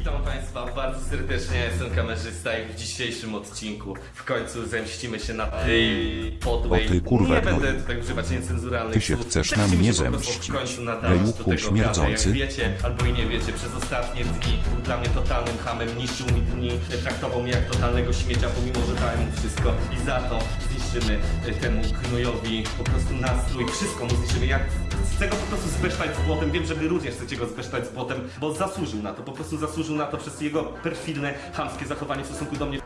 Witam Państwa bardzo serdecznie, ja jestem kamerzysta i w dzisiejszym odcinku w końcu zemścimy się na tej podłej... O ty kurwa Nie będę tutaj używać niecenzuralnych Ty się słów. chcesz Zemścimy na mnie zemścić. tego śmierdzący. Jak wiecie, albo i nie wiecie, przez ostatnie dni był dla mnie totalnym hamem, niszczył mi dni, traktował mnie jak totalnego śmiecia, pomimo że dałem mu wszystko i za to zniszczymy temu gnojowi po prostu nastrój, wszystko mu zniszczymy, jak chcę go po prostu zbesztać z błotem, wiem, że wy również chcecie go zbesztać z błotem, bo zasłużył na to, po prostu zasłużył na to przez jego perfidne, chamskie zachowanie w stosunku do mnie.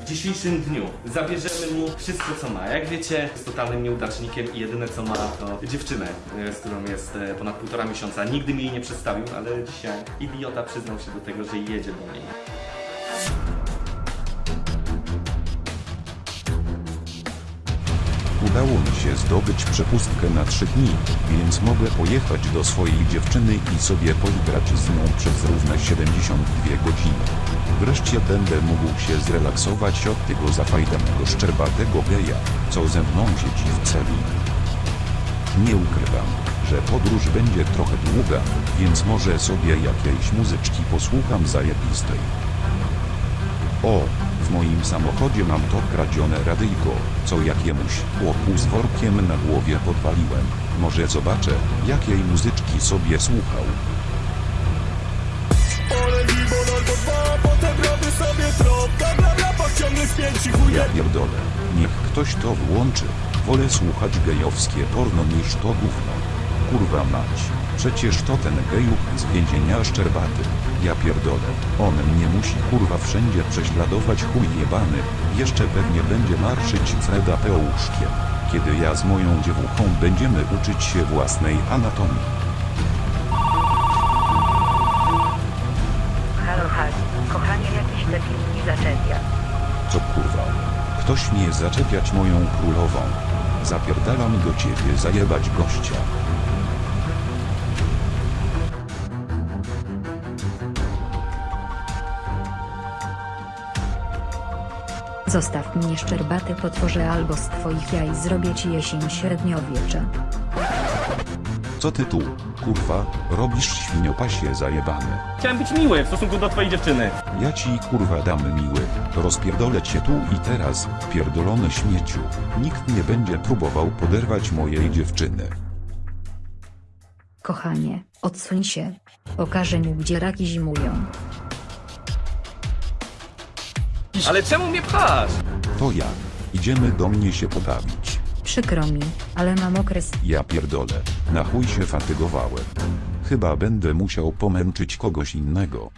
W dzisiejszym dniu zabierzemy mu wszystko co ma. Jak wiecie, jest totalnym nieudacznikiem i jedyne co ma to dziewczynę, e, z którą jest e, ponad półtora miesiąca. Nigdy mi jej nie przedstawił, ale dzisiaj idiota przyznał się do tego, że jedzie do niej. Udało mi się zdobyć przepustkę na 3 dni, więc mogę pojechać do swojej dziewczyny i sobie poigrać z nią przez równe 72 godziny. Wreszcie będę mógł się zrelaksować od tego zafajdanego szczerbatego geja, co ze mną siedzi w celi. Nie ukrywam, że podróż będzie trochę długa, więc może sobie jakiejś muzyczki posłucham zajebistej. O, moim samochodzie mam to kradzione radyjko, co jakiemuś chłopu z workiem na głowie podpaliłem. Może zobaczę, jakiej muzyczki sobie słuchał. Ja pierdolę, niech ktoś to włączy. Wolę słuchać gejowskie porno niż to gówno. Kurwa mać, przecież to ten gejuch z więzienia szczerbaty. Ja pierdolę, on mnie musi kurwa wszędzie prześladować chuj jebany. Jeszcze pewnie będzie marszyć Freda Pełuszkiem. Kiedy ja z moją dziewuchą będziemy uczyć się własnej anatomii. Halo, halo, kochanie, jakiś debil mi zaczepia. Co kurwa? Ktoś mnie zaczepiać moją królową. Zapierdalam do ciebie zajebać gościa. Zostaw mnie szczerbaty potworze albo z twoich jaj zrobię ci jesień średniowiecza. Co ty tu, kurwa, robisz świniopasie zajebany? Chciałem być miły w stosunku do twojej dziewczyny. Ja ci kurwa dam miły, rozpierdolę cię tu i teraz, pierdolony śmieciu. Nikt nie będzie próbował poderwać mojej dziewczyny. Kochanie, odsuń się. Pokażę mu gdzie raki zimują. Ale czemu mnie pchasz? To ja. Idziemy do mnie się pobawić. Przykro mi, ale mam okres. Ja pierdolę, na chuj się fatygowałem. Chyba będę musiał pomęczyć kogoś innego.